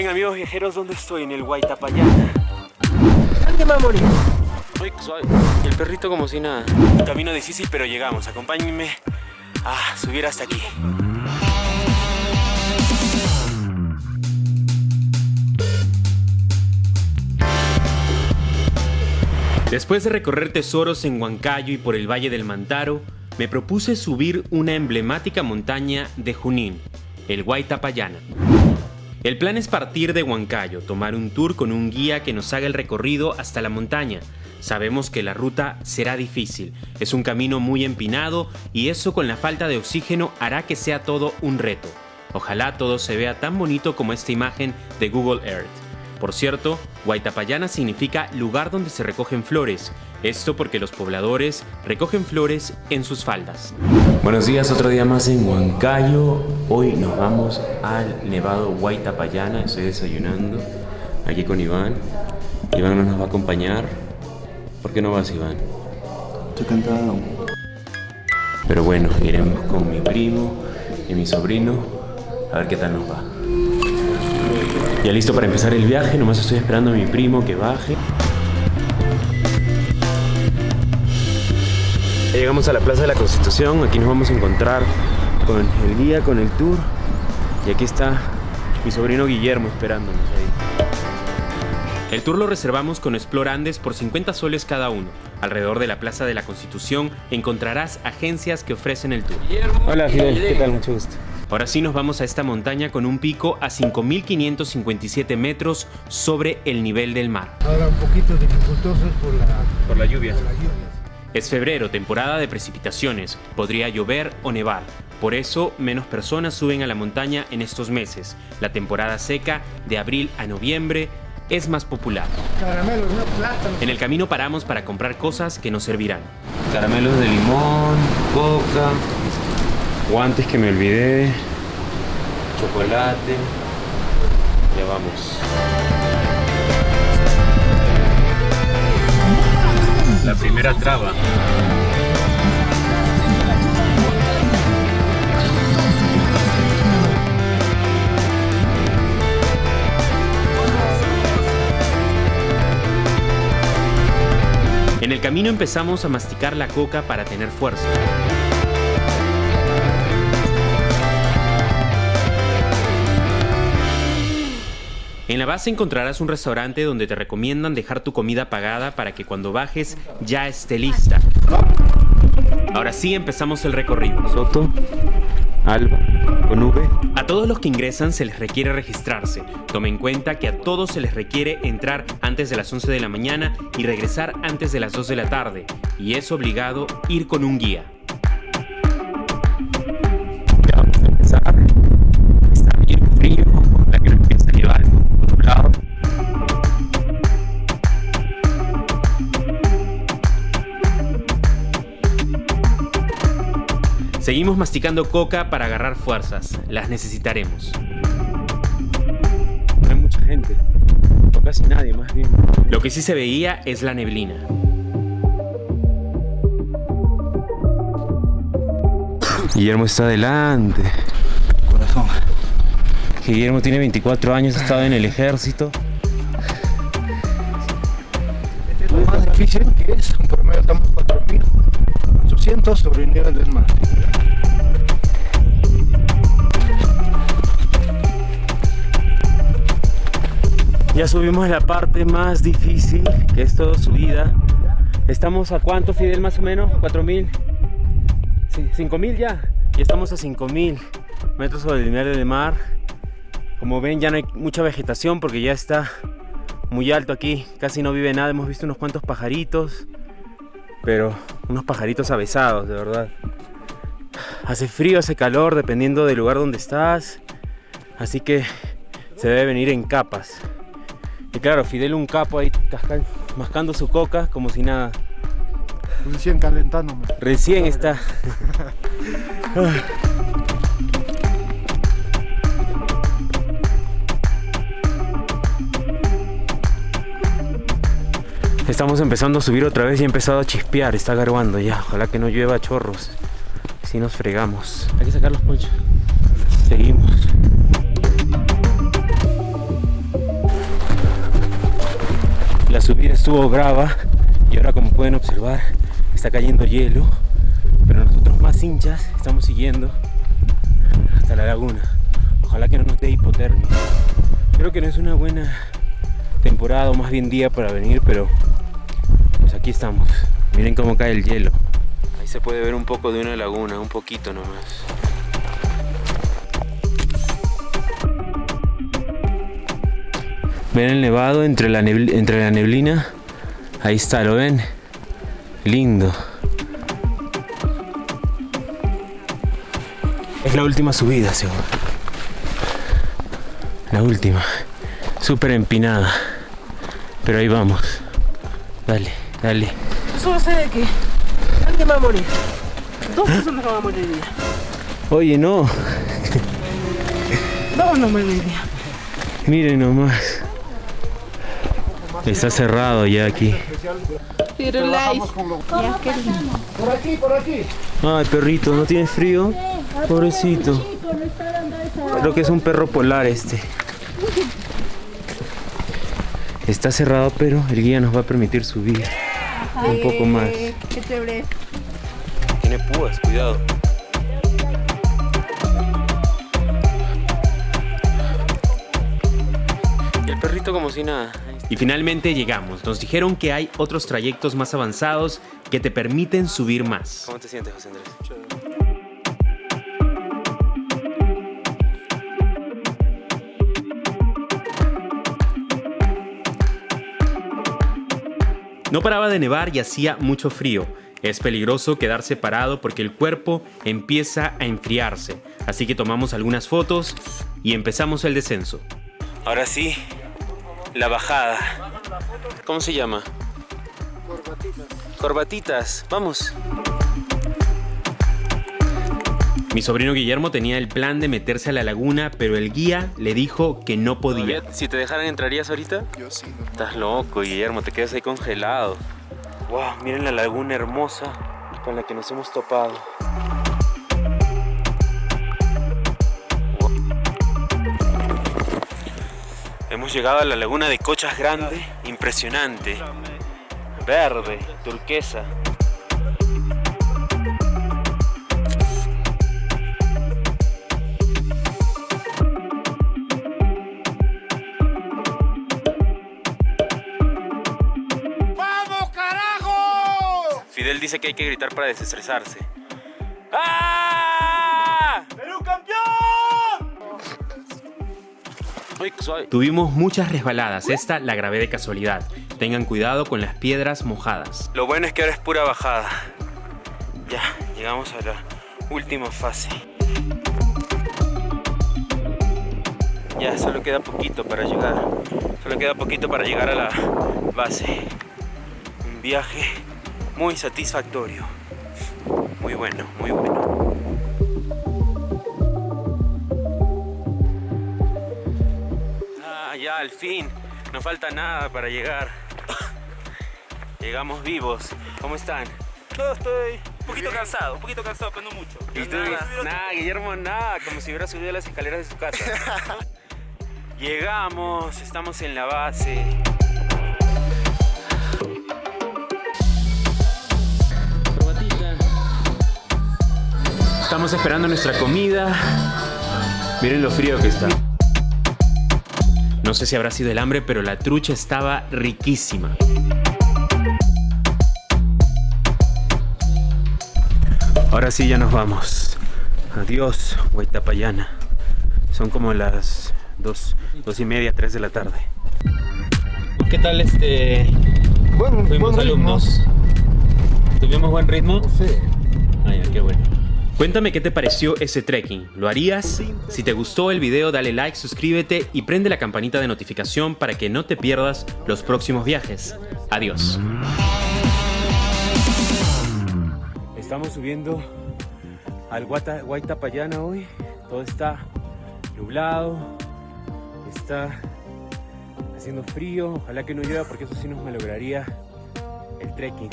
Miren amigos viajeros, ¿dónde estoy? En el Guaitapayana. ¿Dónde va a morir? Uy, suave. Y el perrito como si nada. Camino difícil, pero llegamos. Acompáñenme a subir hasta aquí. Después de recorrer tesoros en Huancayo y por el Valle del Mantaro, me propuse subir una emblemática montaña de Junín, el Guaitapayana. El plan es partir de Huancayo, tomar un tour con un guía que nos haga el recorrido hasta la montaña. Sabemos que la ruta será difícil, es un camino muy empinado y eso con la falta de oxígeno hará que sea todo un reto. Ojalá todo se vea tan bonito como esta imagen de Google Earth. Por cierto, Guaitapayana significa lugar donde se recogen flores, esto porque los pobladores recogen flores en sus faldas. Buenos días, otro día más en Huancayo. Hoy nos vamos al Nevado Guaitapayana, estoy desayunando aquí con Iván. Iván no nos va a acompañar. ¿Por qué no vas, Iván? Estoy cansado. Pero bueno, iremos con mi primo y mi sobrino a ver qué tal nos va. Ya listo para empezar el viaje, nomás estoy esperando a mi primo que baje. Llegamos a la Plaza de la Constitución, aquí nos vamos a encontrar con el guía, con el tour. Y aquí está mi sobrino Guillermo esperándonos ahí. El tour lo reservamos con Explorandes por 50 soles cada uno. Alrededor de la Plaza de la Constitución encontrarás agencias que ofrecen el tour. Hola Fidel, ¿qué tal? Mucho gusto. Ahora sí nos vamos a esta montaña con un pico a 5.557 metros sobre el nivel del mar. Ahora un poquito dificultoso por la, Por la lluvia. por la lluvia. Es febrero, temporada de precipitaciones. Podría llover o nevar. Por eso, menos personas suben a la montaña en estos meses. La temporada seca, de abril a noviembre, es más popular. Caramelos, no plátano. En el camino paramos para comprar cosas que nos servirán. Caramelos de limón, coca, guantes que me olvidé, chocolate. Ya vamos. La primera traba. En el camino empezamos a masticar la coca para tener fuerza. En la base encontrarás un restaurante donde te recomiendan dejar tu comida pagada para que cuando bajes ya esté lista. Ahora sí empezamos el recorrido. Soto, Alba, con V. A todos los que ingresan se les requiere registrarse. Tome en cuenta que a todos se les requiere entrar antes de las 11 de la mañana y regresar antes de las 2 de la tarde. Y es obligado ir con un guía. Seguimos masticando coca para agarrar fuerzas. Las necesitaremos. No hay mucha gente. No casi nadie, más bien. Lo que sí se veía es la neblina. Guillermo está adelante. Corazón. Guillermo tiene 24 años, ha estado en el ejército. Este es lo más difícil que es. Un promedio estamos 4.800 sobre el nivel del mar. Ya subimos la parte más difícil, que es todo subida. Estamos a cuánto, Fidel, más o menos? ¿4.000? Sí, ¿5.000 ya? Ya estamos a 5.000 metros sobre el nivel del mar. Como ven, ya no hay mucha vegetación porque ya está muy alto aquí. Casi no vive nada. Hemos visto unos cuantos pajaritos, pero unos pajaritos avesados, de verdad. Hace frío, hace calor, dependiendo del lugar donde estás. Así que se debe venir en capas. Y claro, Fidel un capo ahí mascando su coca como si nada. Recién calentándome. Recién está. Estamos empezando a subir otra vez y ha empezado a chispear, está garbando ya. Ojalá que no llueva a chorros. Si nos fregamos. Hay que sacar los ponchos. Seguimos. subida estuvo brava y ahora como pueden observar está cayendo hielo. Pero nosotros más hinchas estamos siguiendo hasta la laguna. Ojalá que no nos dé hipotermia. Creo que no es una buena temporada o más bien día para venir, pero aquí estamos. Miren cómo cae el hielo. Ahí se puede ver un poco de una laguna, un poquito nomás. Ven el nevado entre la, entre la neblina. Ahí está, ¿lo ven? Lindo. Es la última subida, seguro. La última. Súper empinada. Pero ahí vamos. Dale, dale. Eso va a ser de que alguien va a morir. Dos personas van a morir hoy día. Oye, no. Dos no me hoy día. Miren nomás. Está cerrado ya aquí. Por aquí, por aquí. Ay, perrito, ¿no tienes frío? Pobrecito. Creo que es un perro polar este. Está cerrado, pero el guía nos va a permitir subir un poco más. Qué chévere. Tiene púas, cuidado. Y el perrito como si nada. Y finalmente llegamos. Nos dijeron que hay otros trayectos más avanzados que te permiten subir más. ¿Cómo te sientes, José Andrés? No paraba de nevar y hacía mucho frío. Es peligroso quedarse parado porque el cuerpo empieza a enfriarse. Así que tomamos algunas fotos y empezamos el descenso. Ahora sí, la bajada. ¿Cómo se llama? Corbatitas. Corbatitas, vamos. Mi sobrino Guillermo tenía el plan de meterse a la laguna, pero el guía le dijo que no podía. Si te dejaran, ¿entrarías ahorita? Yo sí. Estás loco, Guillermo, te quedas ahí congelado. Wow, miren la laguna hermosa con la que nos hemos topado. Hemos llegado a la laguna de Cochas Grande, impresionante. Verde, turquesa. Fidel dice que hay que gritar para desestresarse. ¡Ah! ¡Perú campeón! Tuvimos muchas resbaladas, esta la grabé de casualidad. Tengan cuidado con las piedras mojadas. Lo bueno es que ahora es pura bajada. Ya, llegamos a la última fase. Ya, solo queda poquito para llegar. Solo queda poquito para llegar a la base. Un viaje muy satisfactorio. Muy bueno, muy bueno. Ah, ya al fin. No falta nada para llegar. Llegamos vivos. ¿Cómo están? Yo estoy un poquito cansado, un poquito cansado, pero no mucho. ¿Y tú? Nada. Nada, Guillermo, nada. Como si hubiera subido las escaleras de su casa. Llegamos, estamos en la base. Estamos esperando nuestra comida. Miren lo frío que está. No sé si habrá sido el hambre, pero la trucha estaba riquísima. Ahora sí ya nos vamos. Adiós, Huaytapallana. Son como las dos, dos y media, tres de la tarde. ¿Qué tal este? Buen, Fuimos buen ritmo. alumnos. ¿Tuvimos buen ritmo? Sí. Ya, qué bueno. Cuéntame qué te pareció ese trekking. ¿Lo harías? Si te gustó el video, dale like, suscríbete y prende la campanita de notificación para que no te pierdas los próximos viajes. Adiós. Estamos subiendo al Guaitapayana hoy. Todo está nublado. Está haciendo frío. Ojalá que no llueva porque eso sí nos malograría el trekking.